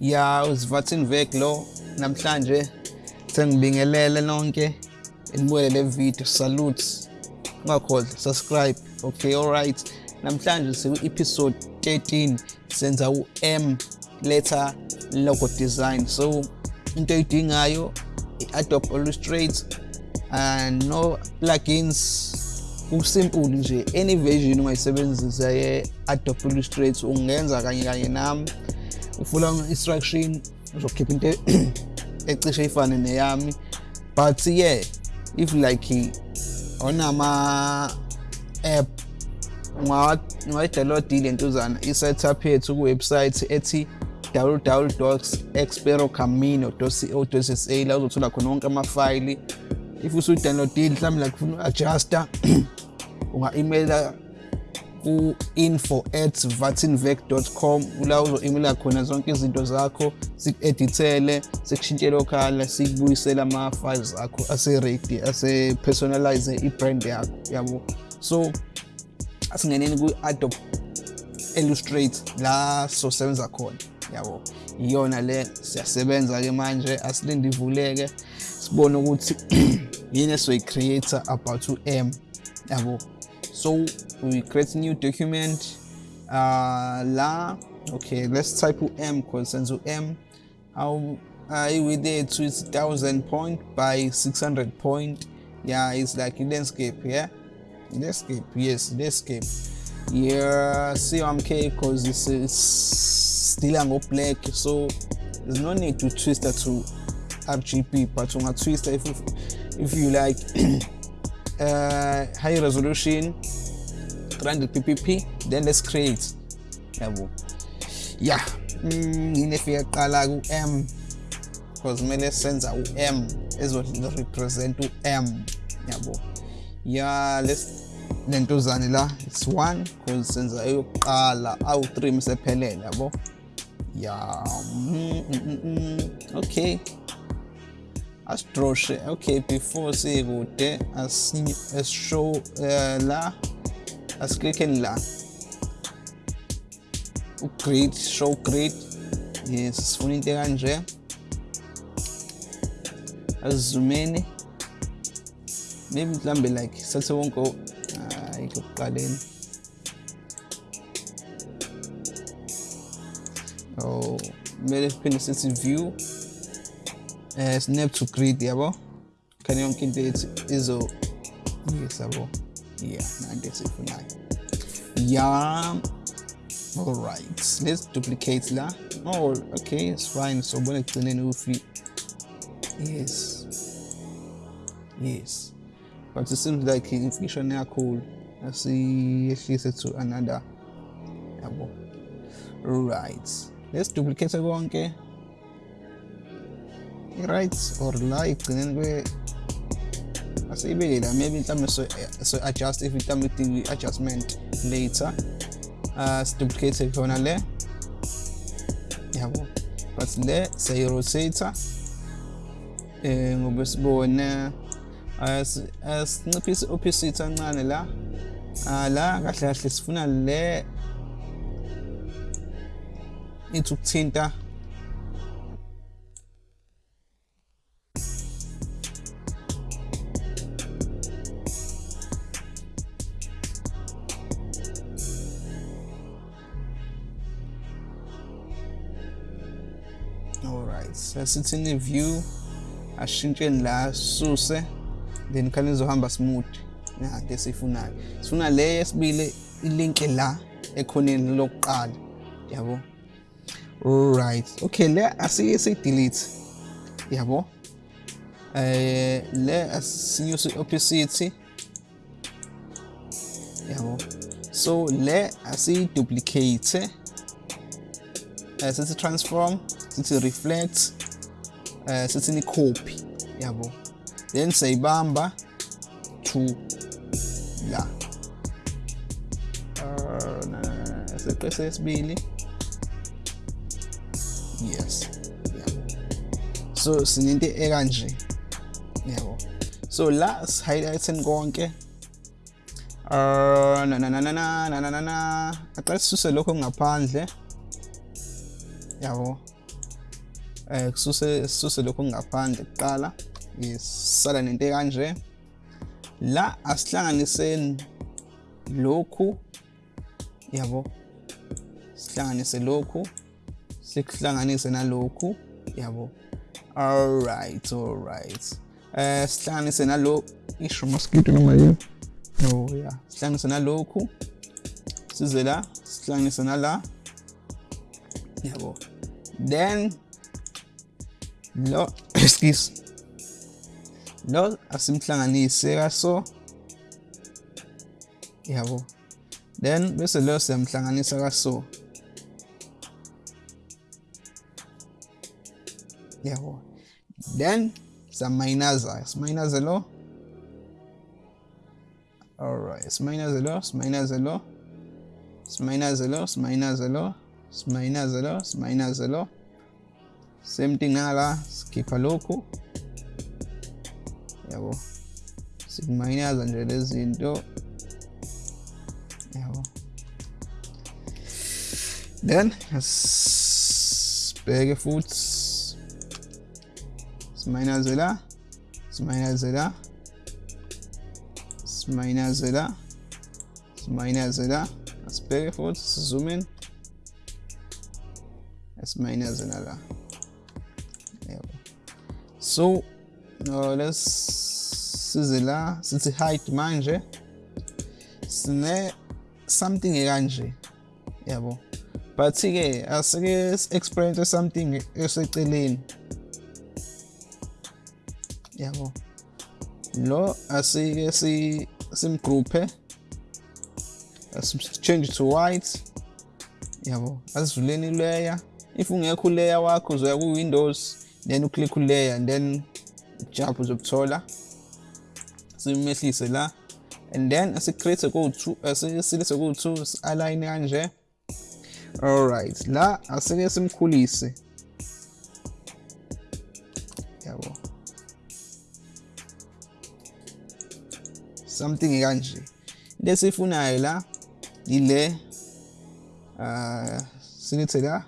ya uzivathini vek lo namhlanje sengibingelele nonke enibuke le video salute. Ungakhohlwa subscribe okay alright. Namhlanje siku episode 13 senza u-M letter logo design. So into oyidingayo i-Adobe Illustrator and no plugins. Kusimple nje any version ungayisebenzisa ye-Adobe Illustrator ungenza kanye kanye nami. Ufuna instruction uzokhipha into ecishe ifane neyami. But yeah if like onama app ungayidownload lentuzana i-setup yethu ku-website ethi www.experocamino.co.za la uzothola khona wonke amafayili if usudownloadile mhlawumbe like ufuna uku-adjusta unga-emaila ku-info at vatinvec.com la uzo-emaila khona zonke izinto zakho siku-edithele sikushintshele okhala sikubuyisele ama-files akho ase-ready ase-personalize i-brand yakho yabo? So asingeneni ku-adobe illustrate la sosebenza khona yabo? Iyona le siyasebenza-ke manje asilinde ivuleke sibone ukuthi yini esizoyi-creator about u-m yabo? So we create new document uh, la okay let's type cause senze u-m how uh, with it is 1000 point by 600 point. Yeah it's like landscape yeah? Landscape yes landscape yeah CMYK because it's, it's still on black so there's no need to twist that to RGB but on a twist if if you like uh, high resolution 300 ppp then let's create. Yabo. Yeah. Inefika qala ku-m because kumele senza u-m ezo-represent u-m. Yabo. Ya lentuzane la it's one because senza eyokuqala awu-3 misephelele yabo. Ya mm, mm, mm, okay. Asidroshe okay before sikude asishow uh, la asiklikheni la ugrid show grid yes sifuna into kanje asizumeni maybe mhlambe like sathe wonke hayi kokuqaleni oh kumele siphinde sithi view eh snap to grid yabo khani yonke ethi izo. Yes yabo yeah nanto esifunayo yeah all right let's duplicate la. Oh okay it's fine. So bona ekugcineni ufi yes. Yes. But it seems like information yakhulu asiyehlise to another yabo right let's duplicate konke right or la ekugcineni kwe asiyibeke la maybe mhlawumbe so, so adjust if mhlawumbe idinga adjustment later uh siduplicate khona le yabo but le siyayi-rotator eh ngoba sibone asinciphise opposite kancane la la kahle kahle sifuna le ithi ukuthinta alright sasithini view ashintshe la suse then khani izohamba smooth ya into sifunayo sifuna le yesibili ilink la ekhoneni lokuqala. Yabo? Right okay le asiye sidelete. Yabo? Eh le asinyuse opacity yabo? So le asiyiduplicate. Eh, sithi transform sithi reflect. Uh, sithi ni copy yabo? Then sayibamba to la. Uh, seqe sesibili yes yabo. So sinento ekanje yabo? So la sihighlighten konke. Uh na na na na na na na na. Aqale sisuse lokho ngaphandle yabo? Eh kususe sisuse lokho ngaphandle kuqala. Isala nento ekanje. La asihlanganiseni lokhu yabo? Sihlanganise lokhu sikuhlanganise nalokhu yabo? Alright alright eh sihlanganise nalo isho mosquito noma yini? Oh yeah sihlanganise nalokhu size la sihlanganise nala yabo? Then lo excuse. Lo asimhlanganise kaso yabo. Then bese lo siyamhlanganisa kaso yabo. Then siyamayinaza simayinaze lo alright simayinaze lo simayinaze lo. Simayinaze lo simayinaze lo. Simayinaze lo simayinaze lo same thing ala skipper loco. Yabo. Sig minus and reduce into yabo. Then spege foods. Minus ala minus ala minus ala minus ala spege foods zoomen es minus ala so no let's size la. Sithi height manje sine something ekanje. Yabo. But ke asike experience something eseceleni. Yabo. Lo asike si simgroupe. Change to white. Yabo. Asivuleni layer if ungekho layer wakho uzoya ku windows then uclick layer and then jump uzokuthola. Simehlise la. And then asicreate ku-2 asisilise ku-2 align kanje. Alright la asike simkhulise. Yabo. Something kanje into esifunayo la ile uh silithi la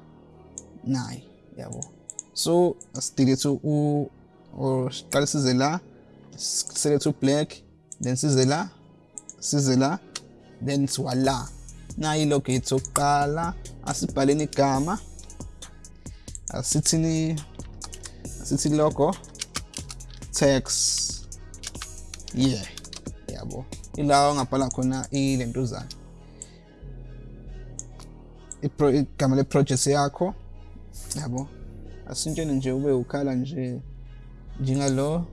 nayi yabo. So asidelete u or siqale size la select u-black then size la size la then siwala nayi ilogate yokuqala asibhaleni igama asithini asithi logo text yeah yabo. Ilawa ongabhala khona ilentuzana igama le-project yakho yabo. Asintsheni nje ube ukhala nje njengalo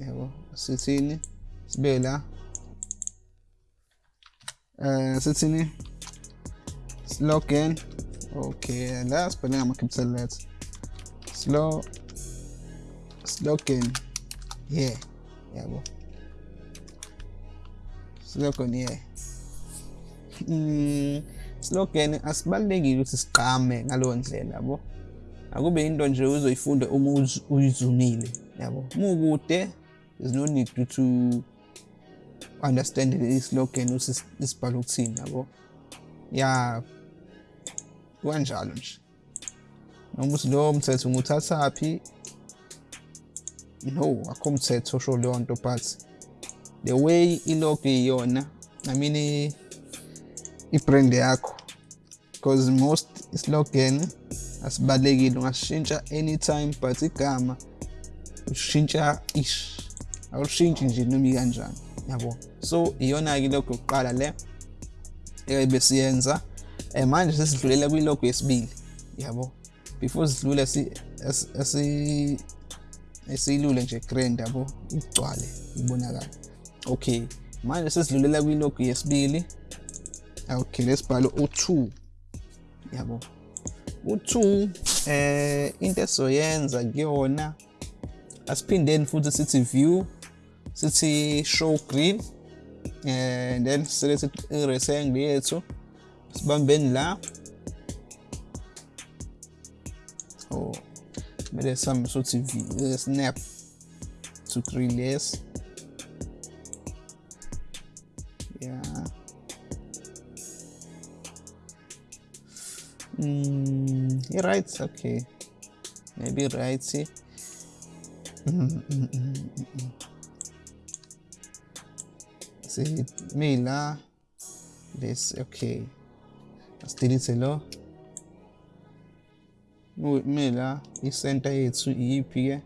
yabo sithini sibe la eh sithini slogan okay la sibhale ngama capital letter slow slogan yeah yabo. Slogan yeah. Mm slogan asibalekile ukuthi siqame ngalowo ndlela yabo akube into nje uzoyifunda uma uyizumile yabo? Mukude there's no need to, to understand islogan isibhala ukuthini yabo? Ya kanjalo nje. Noma uthi lowo mthetho nguthathaphi no akho mthetho osho leyo nto but the way ilogo iyona i mean i-brand yakho because most slogan asibalekile ungasishintsha anytime but igama ushintsha ish. Awushintshi nje noma ikanjani yabo? So iyona-ke ilogo yokuqala le ebesiyenza. Um manje sesidlulela kwilogo yesibili yabo? Before sidlule esiyilule nje grand yabo? Igcwale ibonakala okay manje sesidlulela kwilogo yesibili. Okay lesibhalo u2 yabo? U2 eh into esizoyenza kuyona asiphindeni futhi sithi view sithi show green and then select i-rectangle yethu sibambeni la. Oh mele sihambe sothi view eh, snap to green less yeah. Mm, right okay. Maybe right mm, mm, mm, simila this okay. Asilithe lo. Mila isenta yethu iyiphi-ke eh?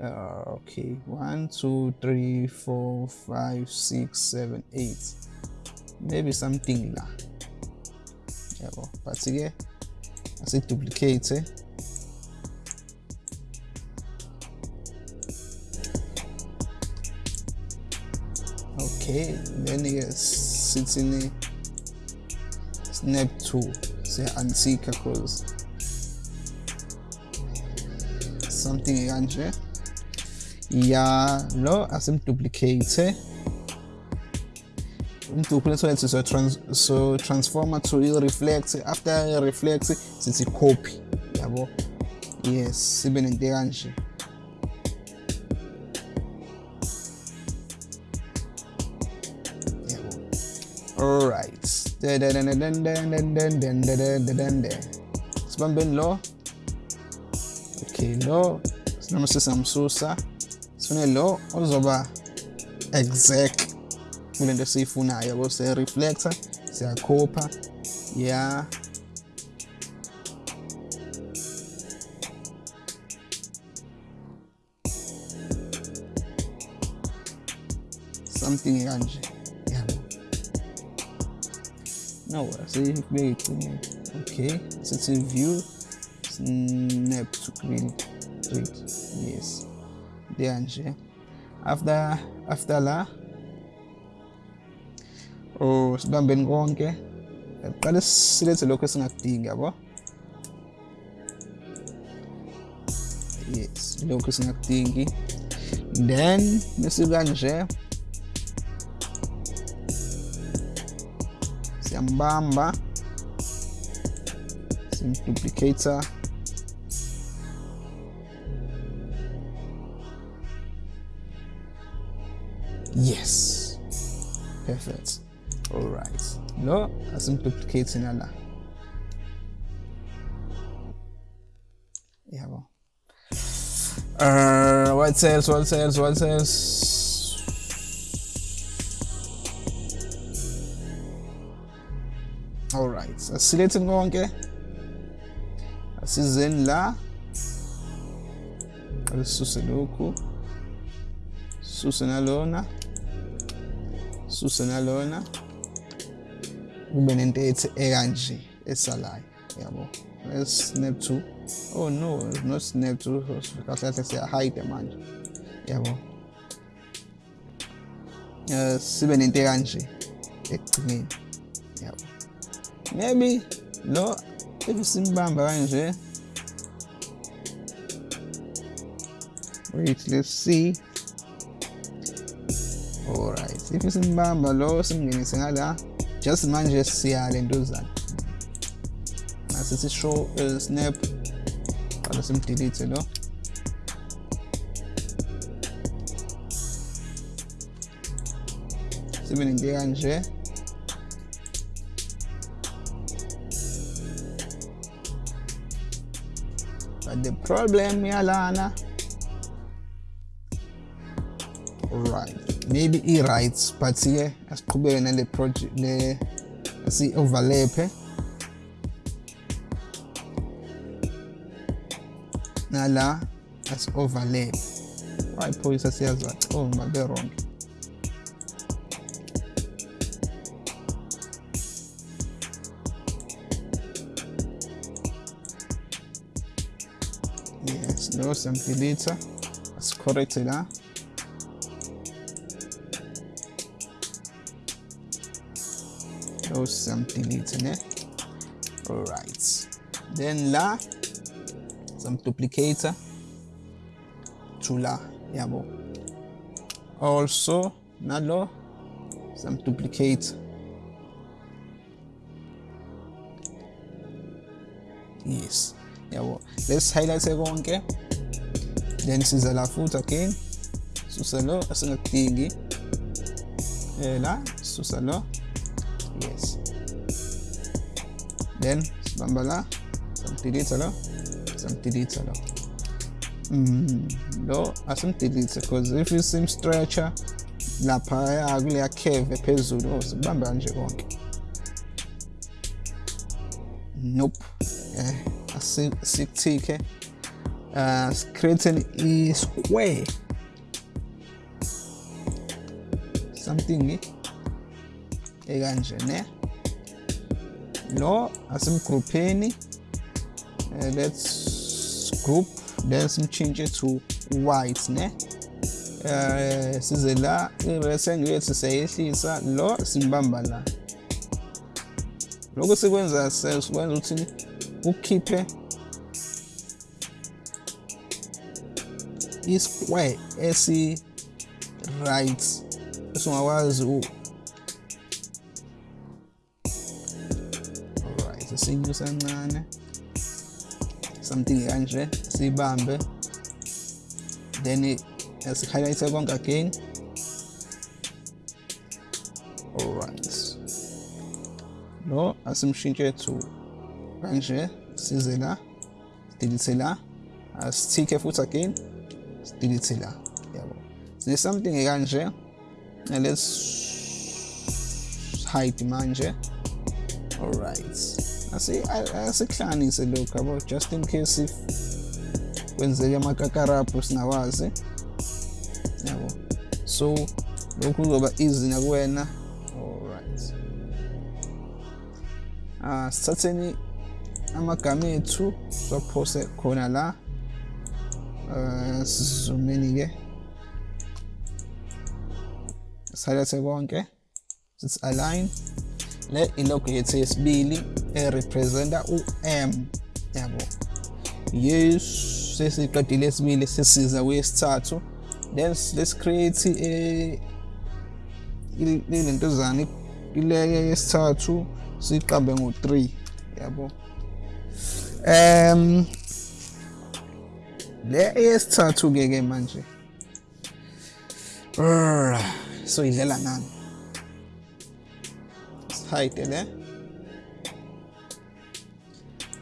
uh, okay. 1 2 3 4 5 6 7 8 maybe something la yabo but-ke asiduplicate okay then-ke sithini snap to siya-unsika cause something kanje ya lo asimduplicate umduplicate wenza so, trans, so transformer to i-reflect after i-reflect sithi copy yabo yes sibe nento kanje alright sibambeni lo okay lo noma sisamsusa sifune lo ozoba exact kule nto esiyifunayo yabo siya-reflector siyakhopha ya. Something kanje yabo. No asibeke eh, iqinile okay sithi view snap to grid yes. There nje after after la oh sibambeni konke. Qale silethe lokho esingakudingi yabo? Yes lokho esingakudingi then bese kanje siyambamba simduplicator. Yes perfect all right. No asimduplicating ala yabo uh what else what else what else all right. Asilethe konke asizeni la alisuse lokhu suse nalona suse nalona kube nento ethi ekanje esalayo yabo let's snap to oh no it's not snap to kahle kahle siya hide manje yabo. Eh sibe nento ekanje ekugcineni yabo. Maybe lo if simbamba kanje wait let's see. Alright if simbamba lo simngenise ngala just manje siyale ntozana asithi show uh, snap qala simdelete lo sibe nento kanje but the problem yalana. Right maybe he writes but siye asiqhubeke nale project le si-overlaphe nala asi-overlaphe wayiphoyisa siyazaca oh babe-wrong yes lo siyamdelitha asicorrecte la. Something in it all right then la some duplicator. To la yabo also nalo some duplicate. Yes. Yabo let's highlight konke then siza la futhi again susa lo asingakudingi eh la susa lo yes. Then sibamba la samdelete lo samdelete lo mm lo asimdelete because if isim stretcher lapha kuleya curve phezulu sibamba kanje konke nope. Eh asikuthike uh creating i square. Something ekanje ne lo asimgroupheni uh, let's group then simchintshe to white ne. Uh, size la i-rectangle lo simbamba la. Lokho sikwenza sikwenza ukuthi ukhiphe i-square esi-right esingakwazi alright sinyusa kancane something kanje siyibambe then asi-highlight konke again. Alright lo asimshintshe to kanje size la delete la asithike futhi again delete la. Yabo. Sine something kanje let's hide manje. Alright asikuhlanganise lokhu yabo? Just in case if kwenzeke amakakarapu singawazi yabo? So lokhu kuzoba easy nakuwena. Alright ah sithatheni amagama ethu siwaphose khona la. Uh sizumeni ke. Sihalethe konke. Sithi align. Le ilogo yethu yesibili erepresenta u-m yabo. Yes sesiqedile esibili sesiza kwesithathu. Then let's create a ilentozana ileke yesithathu siqambe ngo-3 yabo. Um le eyesithathu ke ke manje so idlela nani? Le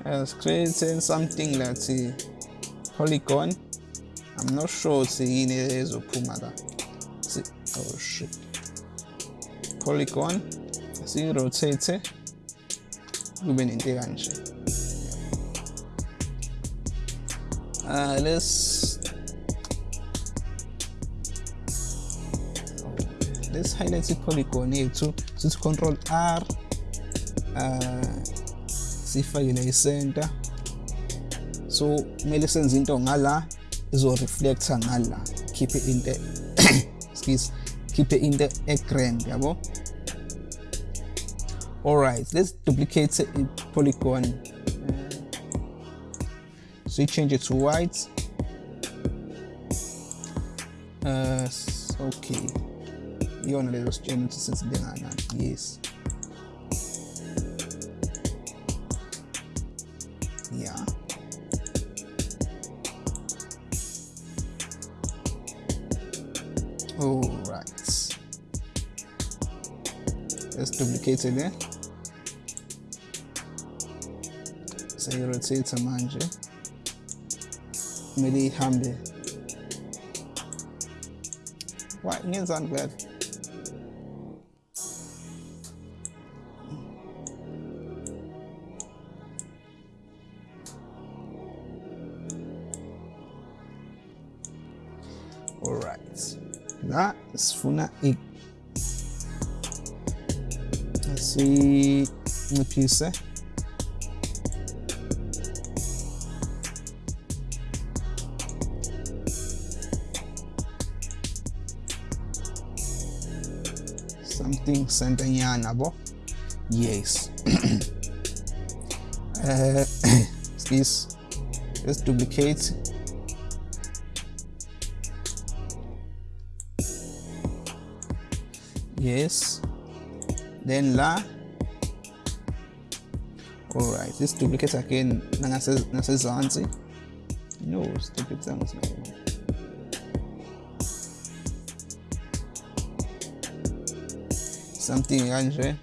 as creating something like a polygon i'm not sure ukuthi yini ezophuma la oh shit. Polygon siyi-rotate kube nento kanje uh, let's let's highlight i-polygon yethu sithi control r uh, sifake la i-center so kumele senze into ngala izo-reflecta ngala. Khiphe into excuse khiphe into e-grand yabo? Alright let's duplicate a polygon. So you change it to white. Uh, okay iyona lezo sitshela ukuthi sesibenganani yes. Yeah. All right. Let's duplicate it eh? there seyirotate manje. Kumele ihambe. Ngenzani vele la sifuna sinciphise something center nyana bo. Yes. Uh, excuse. Let's duplicate yes. Then la. All right let's duplicate again. Nasezansi no stupid things something kanje eh?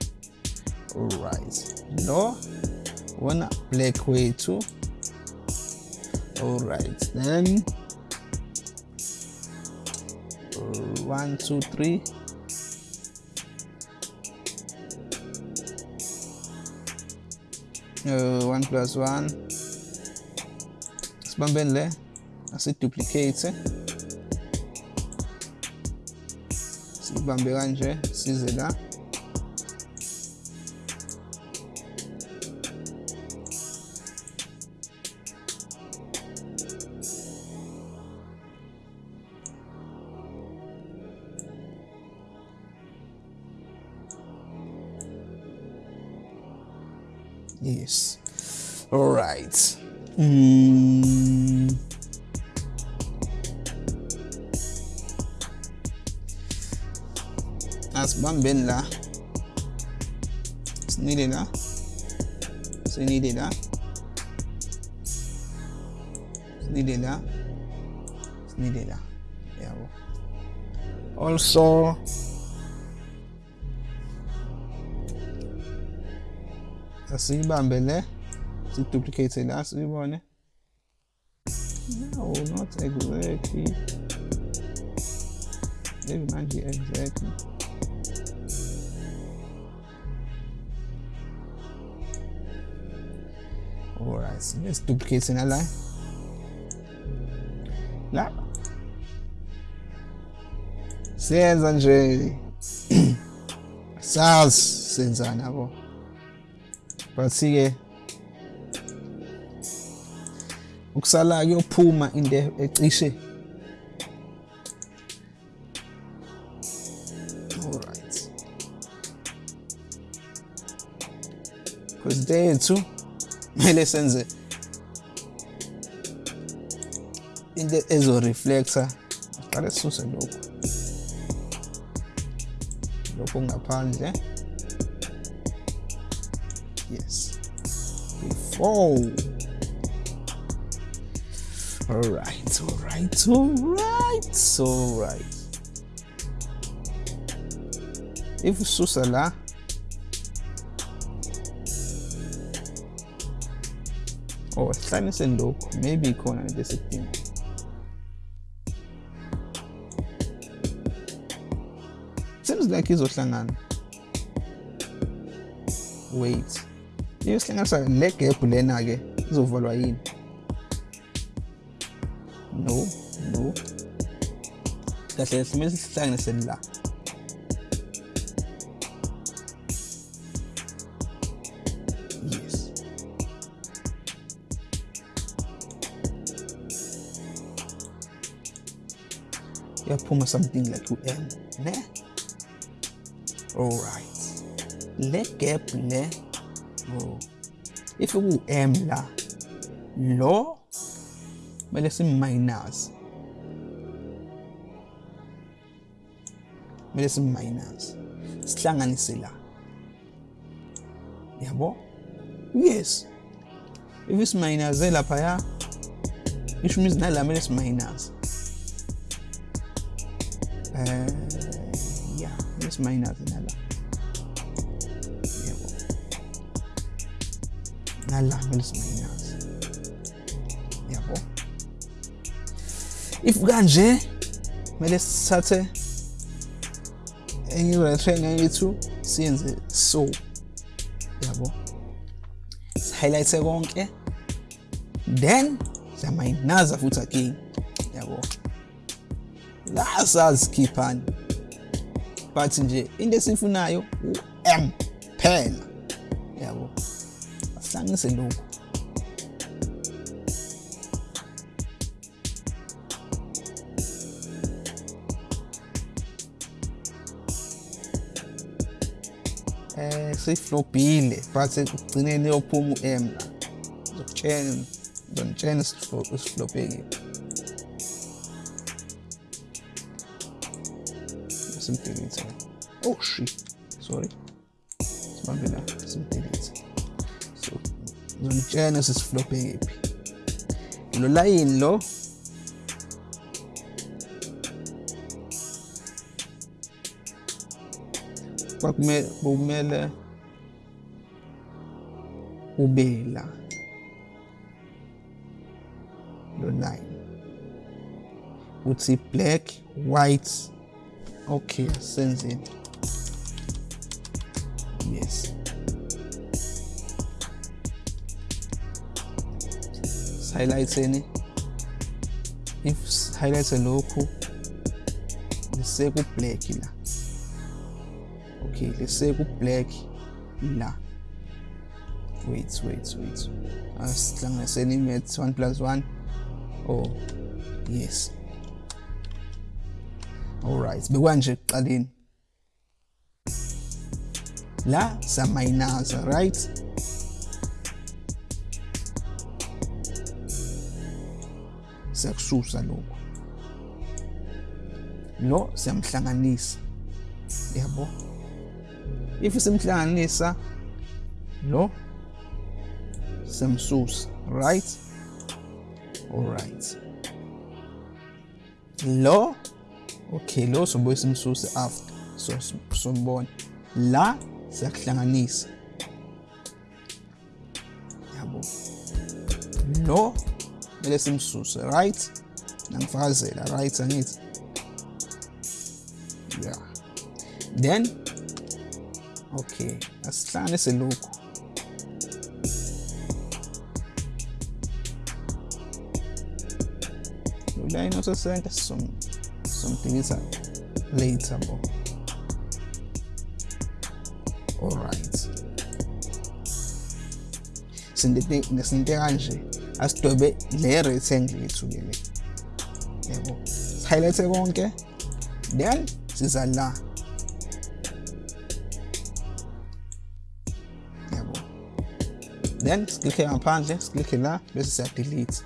all right no one black wethu all right then. Uh, one two three uh, 1 plus 1 sibambeni le asiduplicate sibambe kanje size la. Yes. All right. Mm. asibambeni la sinile la sinile la sinile la sinile la yabo also asiyibambe le siduplicate la siyibone no not exactly maybe manje exactly alright so let's duplicate in a line la senza nje sazi senzani yabo but-ke ukusala kuyophuma into ecishe. Alright because tethu kumele senze into ezoreflector aqale sisuse lokhu. Lokhu ngaphandle. yes before all right all right all right all right. If ususa la. Oh sihlanise lokhu maybe ikhona into esidinga seems like he's izohlangana wait iyo sihlanganisa le gap lena ke? Izovalwa yini? No no. Kahle simele sihlanganise la. Yes. Yaphuma something like u-m ne? Alright le gap le oh if you M la lo kumele sim-minus kumele sim-minus sihlanganise la. Yabo yes. If it's isimayinaze laphaya isho imizi nala kumele simayinaze uh, yeah kumele simayinaze nala nala kumele simayinaze yabo if kanje kumele sithathe enye i-rectangle yethu siyenze so yabo highlight konke then siyamayinaza futhi again yabo la sazikhiphani but nje into esifunayo u-m phela yabo asihlanganise lokhu. Eh siflobhile but ekugcineni yophuma u-m la. Ngizokutshela ngizonitshela isiflobhekile simdelete oh shit. Sorry. Sibambe la ngizonitshela sisiflobhekephi lo layini lo kwakumele kumele ube la uthi black white. Okay senzeni yes highlightseni if highlights lokhu liseku black la. Okay liseku black la. Wait wait wait. Asihlanganiseni i-maths 1 plus 1 oh yes. Alright bekwanje ekuqaleni. La samayinaza right? Siyakususa lokhu lo siyamhlanganisa. Yabo? If simhlanganisa lo semsusa right? Alright lo okay lo sobuye simsuse after. So sombona la siyakuhlanganisa. Yabo? Lo It is some source, right? And false, right on it. Ja. Then, okay, das turn this a look. Will I ein bisschen some something is later, but alright. Sendete nje asidwebe le rectangle yethu ke le. Yabo highlight konke? Then siza la yabo then siklikhe ngaphandle siklikhe la bese siya delete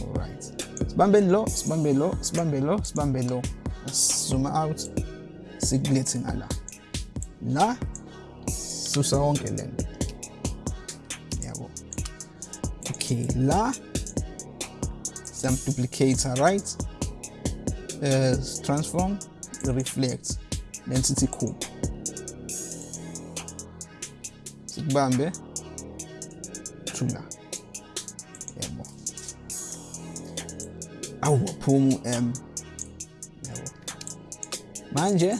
alright. Sibambeni lo sibambe lo sibambe lo sibambe lo. Zoom out sikulethe ngala. La susa konke lento La, some duplicates right? Uh, transform reflect density cube sikubambe thula yebo awuwaphuma u-m ähm. yebo manje.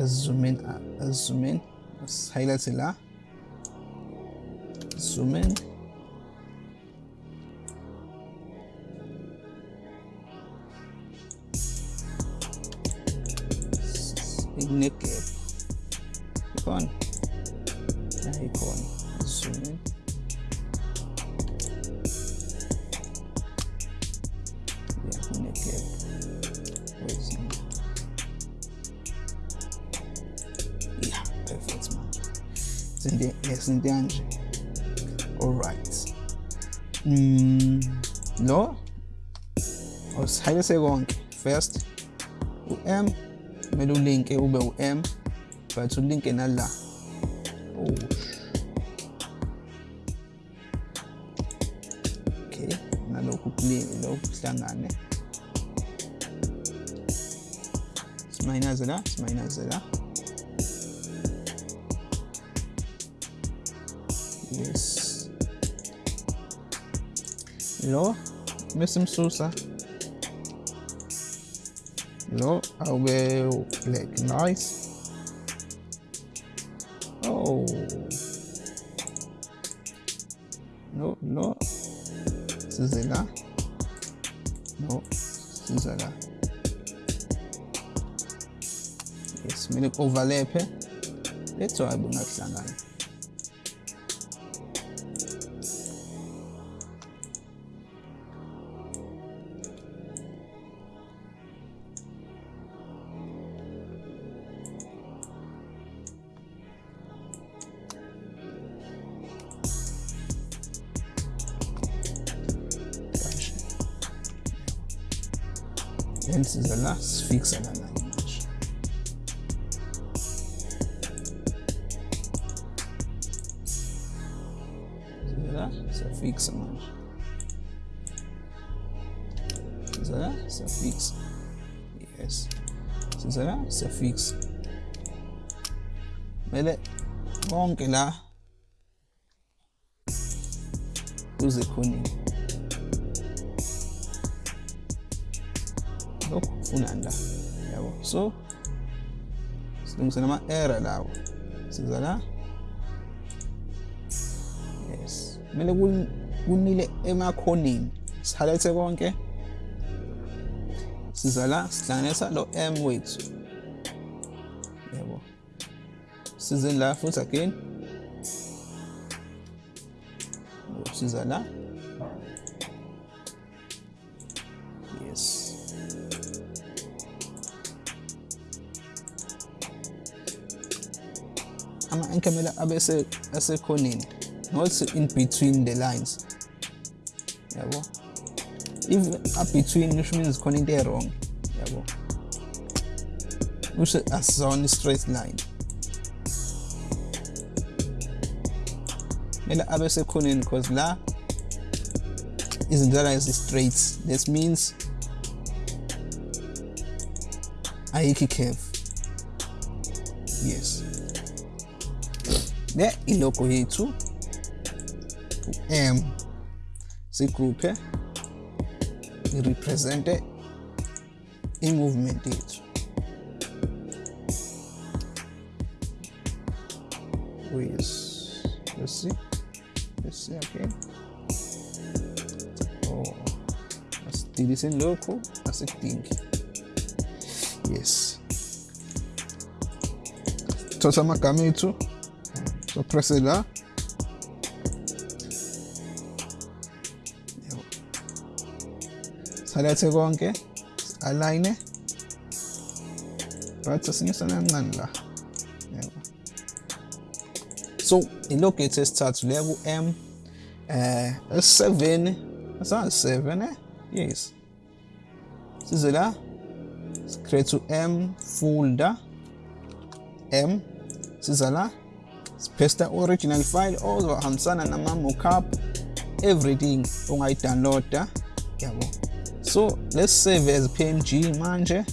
Esizoomini esizoomini äh, highlight la zoom in ignegap osihayise konke first u-m kumele ulinke ube u-m but ulinke nala oh. okay nalokhu lokhu kuhlangane simayinaze la simayinaze la yes. Lo mesimsusa lo will black nice. Oh. No no. La no la yes kumele ku-overlaphe letho hayi bungakuhlangana then siza la sifixa lana manje siyafixa manje siza la siyafixa yes. Siza la siyafixa kumele konke la. Kuze khonini la yabo. So silungise nama-error lawo. Siza la yes. Kumele kunile emakhoneni sihalethe konke. Siza la sihlanganisa lo m wethu. Yabo. Sizeni la futhi again. Siza kumele abe asekhoneni not in between the lines. Yabo. If up between which means khona into e-wrong yabo. Kusho asizona i-straight line. Kumele abe sekhoneni because la izinto zala zi-straight that means ayikho i-curve yes le ilogo yethu m si sigruphe irepresente i-movement yethu. With let's see let's see okay. Oh asidilise lokhu asikudingi yes. Thosa amagama ethu so presse la salethe konke align right asinyusana kancane la yebo so ilog ethu esithathu leya ku-m eh es7 asanga-7 eh? Yes. Size la create u-m folder m siza la sipaste original file ozohambisana nama-mockup everything ongayidownloada. Yabo. So let's save as png manje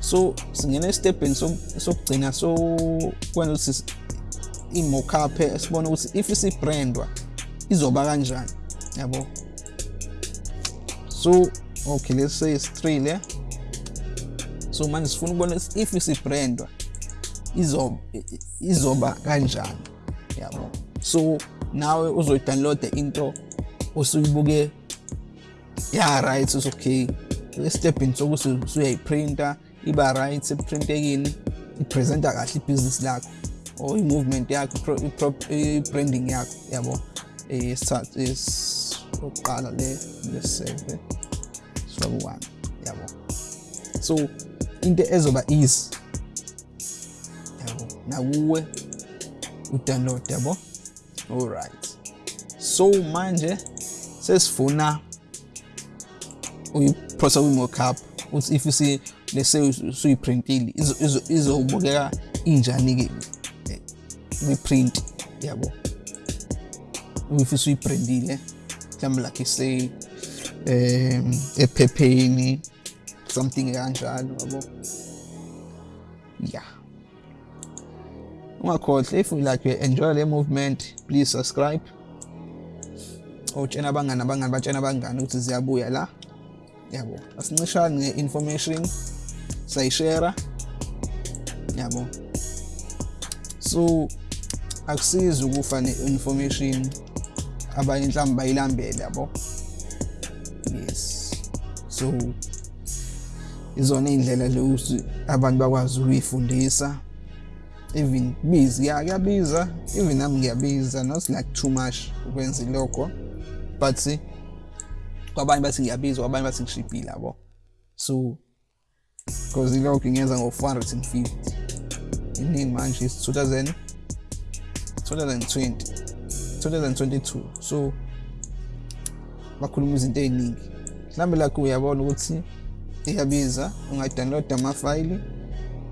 so singena estepeni sokugcina so kwenza ukuthi i-mockup sibone ukuthi if isibrandwa izoba kanjani. Yabo. So okay let's say it's 3 le. So manje sifuna ukubona if isibrandwa izoba izoba kanjani yabo? So nawe uzoyidownloada into osuyibuke ya right is okay estepini sokuthi usuyayiprinta iba right eprintekini ipresenta kahle ibhizinisi lakho or i-movement yakho i-branding yakho yabo? Oqala le leseve sifake one yabo? So into ezoba easy yabo nakuwe udownload yabo alright so manje sesifuna uyiphosa kwi-mockup uthi if si lese usuyiprintile izobukeka injani-ke kwi-print yabo if usuyiprintile mhlawumbe like say um ephepheni something kanjalo yabo yeah. Ungakhohlwa if you like you enjoy le movement please subscribe. Utshena abangani abangani batshena abangani ukuthi ziyabuya la. Yabo asincishani nge-information sayishera. Yabo. So akusizi ukufa ne-information abanye mhlawumbe bayilambele yabo. Yes. So izona iy'ndlela lezi abantu bakwazi ukuyifundisa. Even bizi ya kuyabiza even nami ngiyabiza not like too much ukwenza ilokho. But kwabanye bathi ngiyabiza kwabanye bathi ngishibhile yabo. So because ilokho ngenza ngo-450 iningi manje is 2000 2020 2022 so bakhuluma izinto ey'ningi. Mhlawumbe lakho uyabona ukuthi iyabiza ungadownload amafayili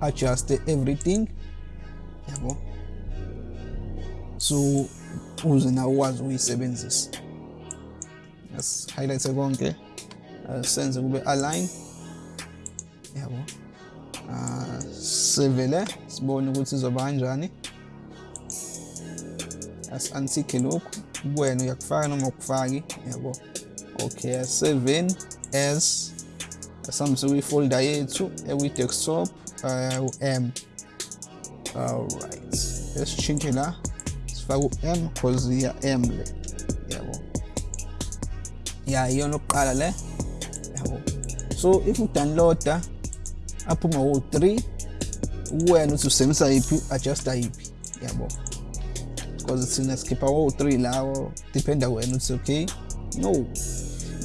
adjuste everything. Yabo? So uze nawe ukwazi ukuyisebenzisa. As highlight konke senze kube align. Yabo. Sevele sibone ukuthi izoba kanjani. As antique lokhu. Kuwena uyakufaka noma ukufaki yabo. Okay 7 as asihambise kwi-folder yethu ekwi-desktop uh, u-m alright. Lesitshintshe la sifake u-m cause iya m le yabo ya iyona okuqala le yabo so if udownloada aphuma wo-3 wena uthi usebenzisa yiphi adjusta yiphi yabo because thina sikhipha wo-3 lawo dependa wena uthi okay no.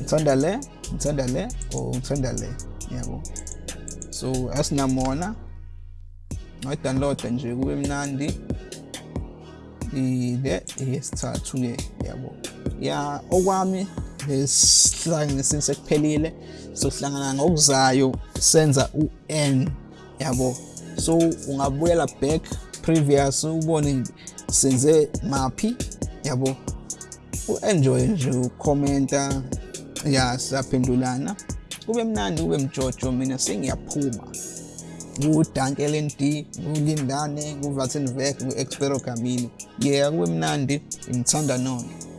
Ngithanda le ngithanda le or ngithanda le yabo so asinamona ngayidownloada nje kube mnandi. Ile eyesithathu ke yabo. Ya okwami lesihlanganisini sekuphelile sokuhlangana ngokuzayo senza u-n yabo. So ungabuyela back previous ubone senze maphi yabo. U-enjoy nje ukhomenta ya siyaphendulana. Kube mnandi kube mjojo mina sengiyaphuma ku-dunkel and d kulindane kuvatsenvek ku-expero camino yeah kube mnandi ngithanda nona